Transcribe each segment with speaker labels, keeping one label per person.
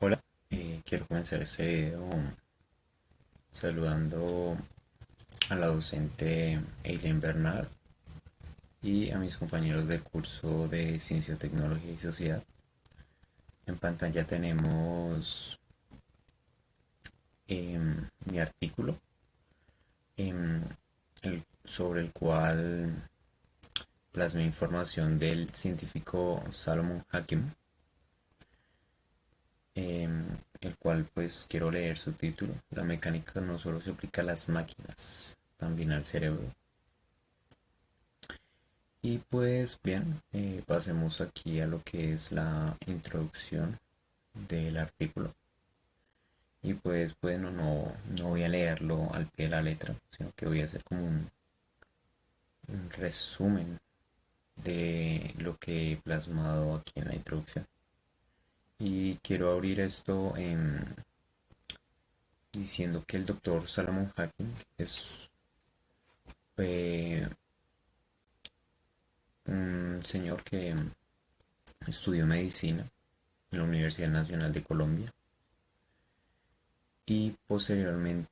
Speaker 1: Hola, eh, quiero comenzar este video saludando a la docente Eileen Bernard y a mis compañeros del curso de Ciencia, Tecnología y Sociedad. En pantalla tenemos em, mi artículo em, sobre el cual plasmé información del científico Salomon Hakim Em, el cual pues quiero leer su título. La mecánica no solo se aplica a las máquinas, también al cerebro. Y pues bien, eh, pasemos aquí a lo que es la introducción del artículo. Y pues bueno, no, no voy a leerlo al pie de la letra, sino que voy a hacer como un, un resumen de lo que he plasmado aquí en la introducción y quiero abrir esto diciendo que el doctor Salomon Hacking es un señor que estudió medicina en la Universidad Nacional de Colombia y posteriormente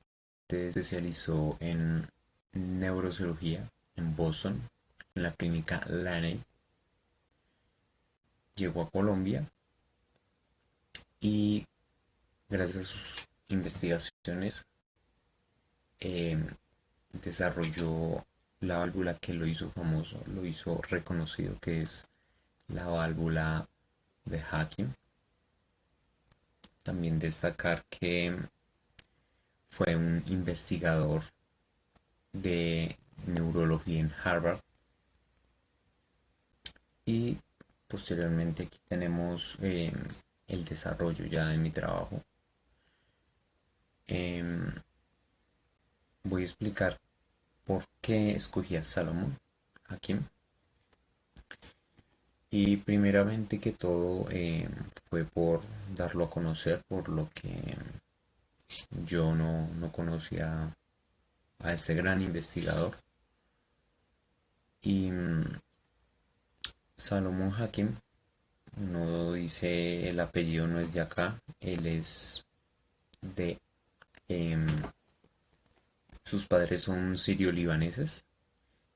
Speaker 1: se especializó en neurocirugía en Boston, en la clínica Laney. Llegó a Colombia y gracias a sus investigaciones em, desarrolló la válvula que lo hizo famoso, lo hizo reconocido, que es la válvula de Hacking. También destacar que fue un investigador de neurología en Harvard. Y posteriormente aquí tenemos em, el desarrollo ya de mi trabajo. Em, voy a explicar por qué escogí a Salomón Hakim. Y primeramente que todo em, fue por darlo a conocer, por lo que yo no, no conocía a este gran investigador. Y mm, Salomón Hakim no dice el apellido no es de acá, él es de... Em, sus padres son sirio-libaneses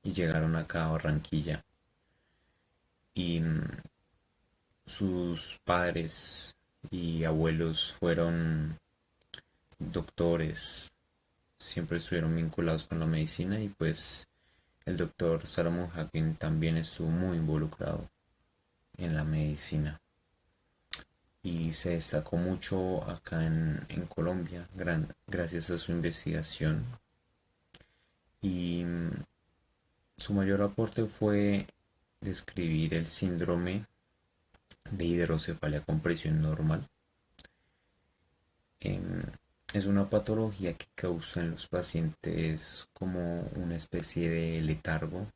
Speaker 1: y llegaron acá a Barranquilla. Y mm, sus padres y abuelos fueron doctores, siempre estuvieron vinculados con la medicina y pues el doctor Salomón Hakim también estuvo muy involucrado en la medicina. Y se destacó mucho acá en, Colombia gracias a su investigación. Y mm, su mayor aporte fue describir el síndrome de hidrocefalia con presión normal. Em, es una patología que causa en los pacientes como una especie de letargo.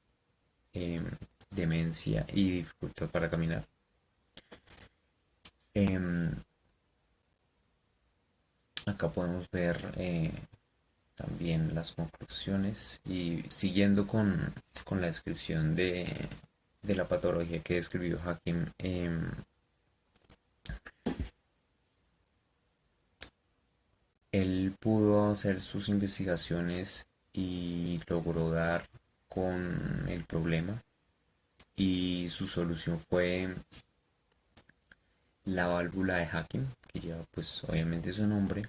Speaker 1: Em, demencia y dificultad para caminar. Em, acá podemos ver eh, también las conclusiones y siguiendo con, la descripción de, la patología que describió Hakim, em, él pudo hacer sus investigaciones y logró dar con el problema y su solución fue la válvula de hacking que lleva pues obviamente su nombre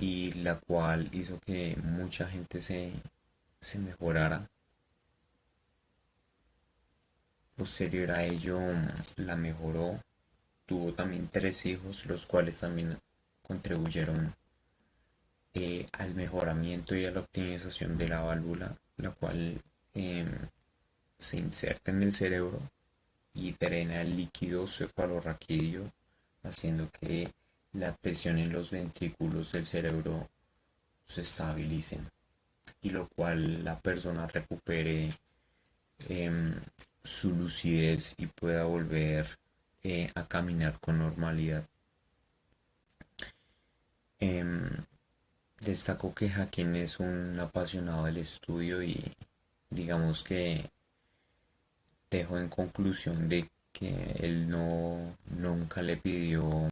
Speaker 1: y la cual hizo que mucha gente se, se mejorara. Posterior a ello la mejoró. Tuvo también tres hijos los cuales también contribuyeron eh, al mejoramiento y a la optimización de la válvula la cual em, se inserta en el cerebro y drena el líquido cefalorraquídeo, haciendo que la presión en los ventrículos del cerebro se estabilicen y lo cual la persona recupere em, su lucidez y pueda volver eh, a caminar con normalidad. Em, destaco que Jaquín es un apasionado del estudio y digamos que dejo en conclusión de que él no nunca le pidió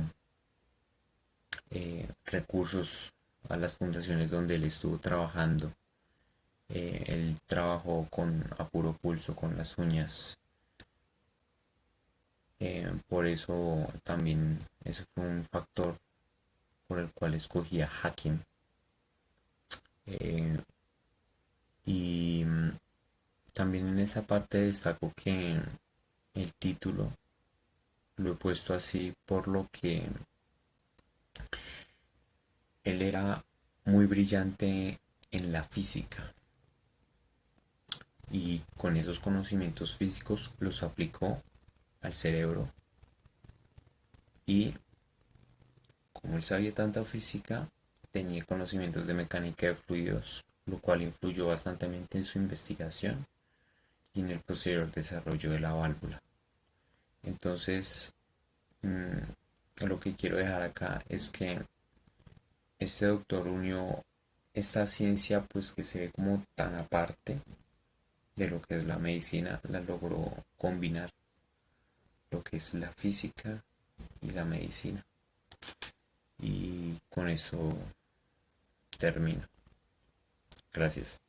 Speaker 1: eh, recursos a las fundaciones donde él estuvo trabajando. Eh, él trabajó con a puro pulso, con las uñas. Eh, por eso también eso fue un factor por el cual escogí a Hakim. y también en esa parte destaco que el título lo he puesto así por lo que él era muy brillante en la física. Y con esos conocimientos físicos los aplicó al cerebro. Y como él sabía tanta física tenía conocimientos de mecánica de fluidos lo cual influyó bastante en su investigación y en el posterior desarrollo de la válvula entonces mm, lo que quiero dejar acá es que este doctor unió esta ciencia pues que se ve como tan aparte de lo que es la medicina, la logró combinar lo que es la física y la medicina. Y con eso termino. Gracias.